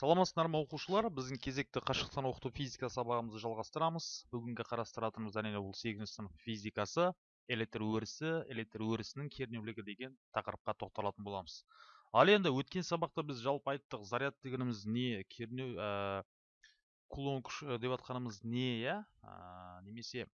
саламатсыздар ма оқушылар? Біздің кезекті қашықтан оқыту физика сабағымызды жалғастырамыз. Бүгінгі қарастыратынымыз әрине бұл сегізінші сынып физикасы электр өрісі электр өрісінің кернеулігі деген тақырыпқа тоқталатын боламыз. Ал енді өткен сабақта біз жалпы айттық заряд дегеніміз не кернеу ә, кулон күш деп жатқанымыз не иә? Немесе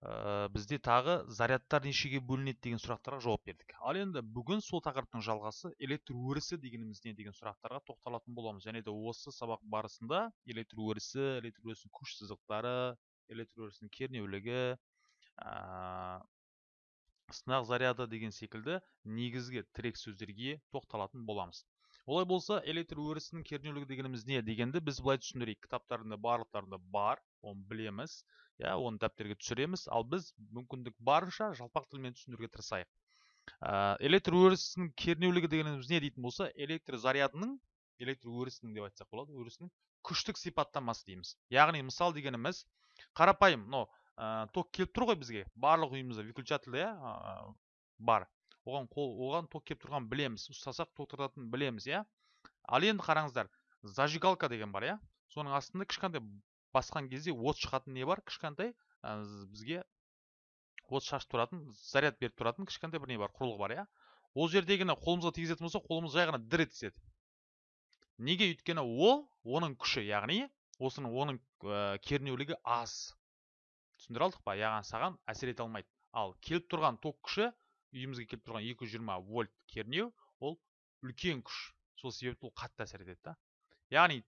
ә, бізде тағы зарядтар нешеге бөлінеді деген сұрақтарға жауап бердік. Ал енді бүгін сол тақырыптың жалғасы электр өрісі дегеніміз не деген сұрақтарға тоқталатын боламыз. Және де осы сабақ барысында электр өрісі электр өрісінің күш сызықтары электр өрісінің кернеулігі ә, сынақ заряды деген секілді негізгі тірек сөздерге тоқталатын боламыз. Олай болса электр өрісінің кернеулігі дегеніміз не дегенді біз былай түсіндірейік. Кітаптарында барлықтарында бар оны білеміз иә оны дәптерге түсіреміз. Ал біз мүмкіндік барынша жалпақ тілмен түсіндіруге тырысайық. Ә, электр өрісінің кернеулігі дегеніміз не дейтін болса электр зарядының электр өрісінің деп айтсақ болады өрісінің күштік сипаттамасы дейміз. Яғни мысал дегеніміз қарапайым мынау ә, ток келіп тұр ғой бізге барлық үйімізде выключатель иә бар. Оған қол оған ток келіп тұрғанын білеміз ұстасақ ток тұратынын білеміз иә? Ал енді қараңыздар зажигалка деген бар иә? Соның астында кішкентай басқан кезде от шығатын не бар? Кішкентай бізге от шашып тұратын заряд беріп тұратын кішкентай бір не бар құрылғы бар иә? Ол жердегіні қолымызға тигізетін болсақ қолымыз жай ғана дір етіседі. Неге? Өйткені ол оның күші яғни осының оның ә, кернеулігі аз. Түсіндіре алдық па? Яғни саған әсер ете алмайды. Ал келіп тұрған ток күші үйімізге келіп тұрған 220 вольт кернеу ол үлкен күш. Сол себепті ол қатты әсер етеді да. Яғни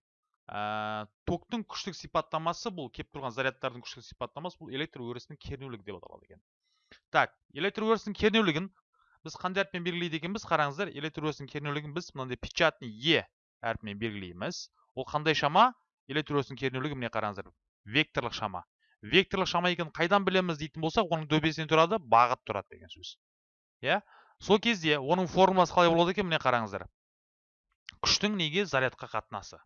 ә, токтың күштік сипаттамасы бұл кеп тұрған зарядтардың күштік сипаттамасы бұл электр өрісінің кернеулігі деп аталады екен. Так электр өрісінің кернеулігін біз қандай әріппен белгілейді екенбіз? Қараңыздар электр өрісінің кернеулігін біз мынандай печатный е әрпімен белгілейміз. Ол қандай шама? Электр өрісінің кернеулігі міне қараңыздар векторлық шама. Векторлық шама екенін қайдан білеміз дейтін болсақ оның дөбесінен тұрады бағыт тұрады деген сөз. Иә? Сол кезде оның формуласы қалай болады екен міне қараңыздар. Күштің неге зарядқа қатынасы?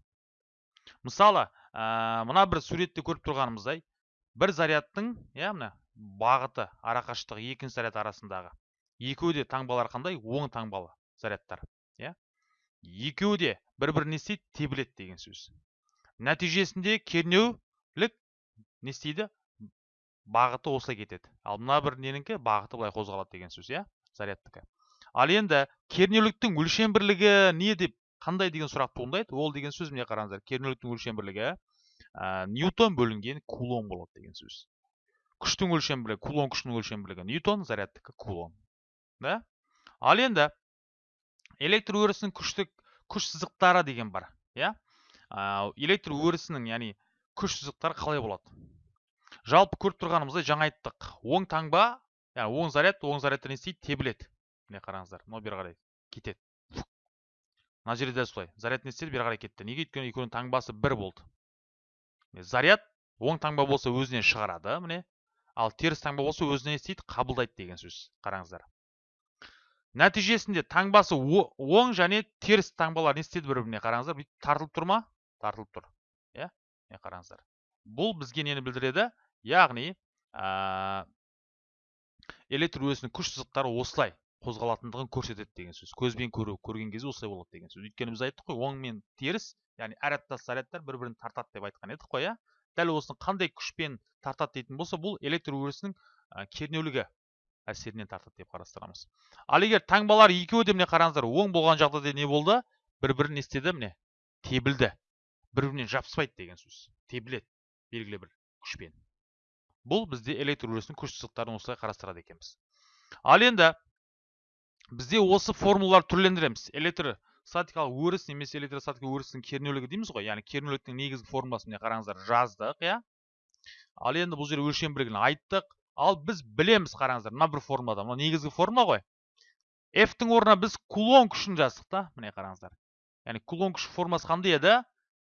Мысалы ә, мына бір суретте көріп тұрғанымыздай бір зарядтың иә мына бағыты арақашықтығы екінші заряд арасындағы. Екеуі де таңбалары қандай? Оң таңбалы зарядтар иә? Екеуі де бір бірін не істейді тебіледі деген сөз. Нәтижесінде кернеулік не істейді? Бағыты осылай кетеді. Ал мына бір ненікі бағыты былай қозғалады деген сөз иә? Зарядтікі ал енді кернеуліктің өлшем бірлігі не деп қандай деген сұрақ туындайды? Ол деген сөз міне қараңыздар. Кернеуліктің өлшем бірлігі ә, ньютон бөлінген кулон болады деген сөз. Күштің өлшем бірлігі кулон күшінің өлшем бірлігі ньютон зарядтікі кулон да? Ал енді электр өрісінің күштік күш сызықтары деген бар иә? Электр өрісінің яғни күш сызықтары қалай болады? Жалпы көріп тұрғанымыздай жаңа айттық. Оң таңба яғни оң заряд оң зарядта не істейді тебіледі. Міне қараңыздар мынау бері қарай кетеді. Мына жерде де солай. Заряд не істеді бері қарай кетті. Неге өйткені екеуінің таңбасы бір болды? Заряд оң таңба болса өзінен шығарады міне. Ал теріс таңба болса өзіне не істейді қабылдайды деген сөз қараңыздар. Нәтижесінде таңбасы оң және теріс таңбалар не істеді бір біріне қараңыздар? Бүйтіп тартылып тұр ма? Тартылып тұр. Иә міне қараңыздар. Бұл бізге нені білдіреді? Яғни электр өрісінің күш сызықтары осылай қозғалатындығын көрсетеді деген сөз. Көзбен көру көрген кезде осылай болады деген сөз. Өйткені біз айттық қой оң мен теріс яғни әр аттас зарядтар бір бірін тартады деп айтқан едік қой иә? Дәл осыны қандай күшпен тартады дейтін болса бұл электр өрісінің кернеулігі әсерінен тартады деп қарастырамыз. Ал егер таңбалар екеуі де міне қараңыздар оң болған жағдайда не болды? Бір бірін не істеді? Міне тебілді. Бір бірінен жабыспайды деген сөз. Тебіледі белгілі бір күшпен. Бұл бізде электр өрісінің күш сызықтарын осылай қарастырады екенбіз. Ал енді бізде осы формулаларды түрлендіреміз. Электр статикалық өріс немесе электростатика өрісінің кернеулігі дейміз ғой. Яғни кернеуліктің негізгі формуласын міне қараңыздар жаздық иә? Ал енді бұл жерде өлшем бірлігін айттық. Ал біз білеміз қараңыздар мына бір формулада. Мына негізгі формула ғой. F-тің орнына біз кулон күшін жаздық та міне қараңыздар. Яғни кулон күші формуласы қандай еді?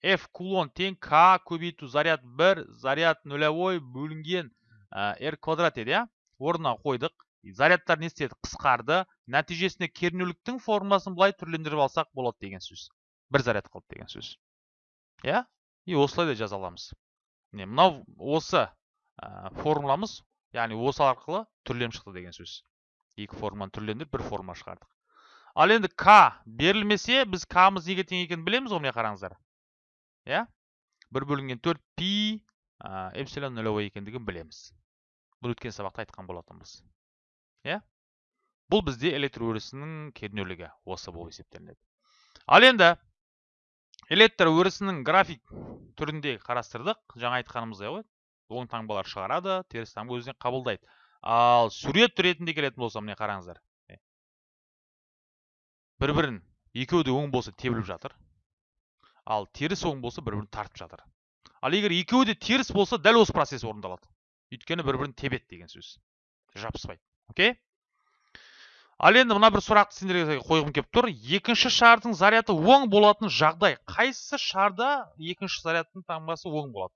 F кулон тең к көбейту заряд 1 заряд нулевой бөлінген r квадрат еді иә? Орнына қойдық. Зарядтар не істеді? Қысқарды. Нәтижесінде кернеуліктің формуласын былай түрлендіріп алсақ болады деген сөз. Бір заряд қалды деген сөз. Иә? И осылай да жаза аламыз мынау осы формуламыз яғни осы арқылы түрленіп шықты деген сөз. Екі форманы түрлендіріп бір форма шығардық. Ал енді к берілмесе біз к'мыз неге тең екенін білеміз ғой міне қараңыздар. Иә? бір бөлінген төрт пи эпсилон нөлевой екендігін білеміз. Бұл өткен сабақта айтқан болатынбыз. Иә? Бұл бізде электр өрісінің кернеулігі осы болып есептелінеді. Ал енді электр өрісінің график түрінде қарастырдық. Жаңа айтқанымыздай ғой оң таңбалар шығарады теріс таңба өзіне қабылдайды. Ал сурет ретінде келетін болса міне қараңыздар? Бір бірін екеуі де оң болса тебіліп жатыр. Ал теріс оң болса бір бірін тартып жатыр. Ал егер екеуі де теріс болса дәл осы процесс орындалады. Өйткені бір бірін тебеді деген сөз. Жабыспайды. Окей? Ал енді мына бір сұрақты сендерге қойғым келіп тұр. Екінші шардың заряды оң болатын жағдай қайсы шарда? Екінші зарядтың таңбасы оң болады.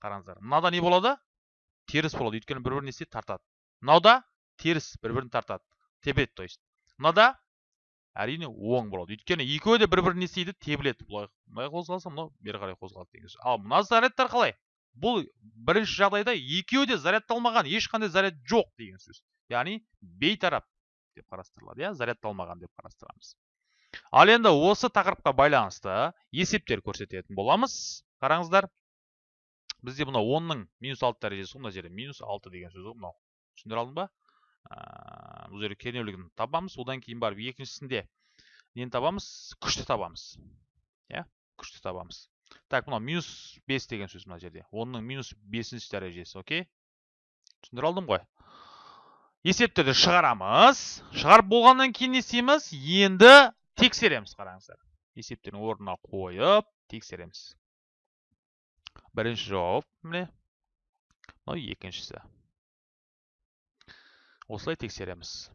Қараңыздар. Мынада не болады? Теріс болады. Өйткені бір бірін не тартады. Мынауда теріс бір бірін тартады. Тебеді то есть. Мынада әрине оң болады. Өйткені екеуі де бір бірін істейді тебіледі былай былай қозғалса мынау бері қарай қозғалады деген сөз ал мына зарядтар қалай? Бұл бірінші жағдайда екеуі де зарядталмаған ешқандай заряд жоқ деген сөз. Яғни бейтарап деп қарастырылады иә зарядталмаған деп қарастырамыз. Ал енді осы тақырыпқа байланысты есептер көрсететін боламыз. Қараңыздар бізде мынау онның минус алты дәрежесі мына жерде минус алты деген сөз ғой мынау. Түсіндіре алдым ба? Бұл жерде кернеулігін табамыз одан кейін барып екіншісінде нені табамыз күшті табамыз иә күшті табамыз так мынау минус бес деген сөз мына жерде онның минус бесінші дәрежесі окей түсіндіре алдым ғой есептерді шығарамыз шығарып болғаннан кейін не істейміз енді тексереміз қараңыздар есептердің орнына қойып тексереміз бірінші жауап міне мынау екіншісі осылай тексереміз.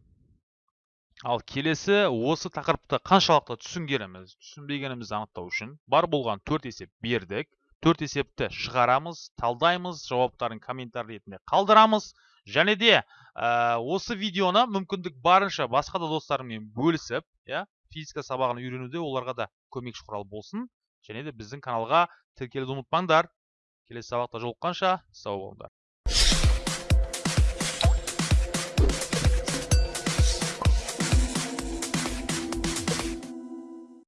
Ал келесі осы тақырыпты қаншалықты түсінгеніміз түсінбегенімізді анықтау үшін бар болған төрт есеп бердік. Төрт есепті шығарамыз талдаймыз жауаптарын комментарий ретінде қалдырамыз. Және де ә, осы видеоны мүмкіндік барынша басқа да достарыммен бөлісіп иә физика сабағын үйренуде оларға да көмекші құрал болсын. Және де біздің каналға тіркелуді ұмытпаңдар. Келесі сабақта жолыққанша сау болыңдар.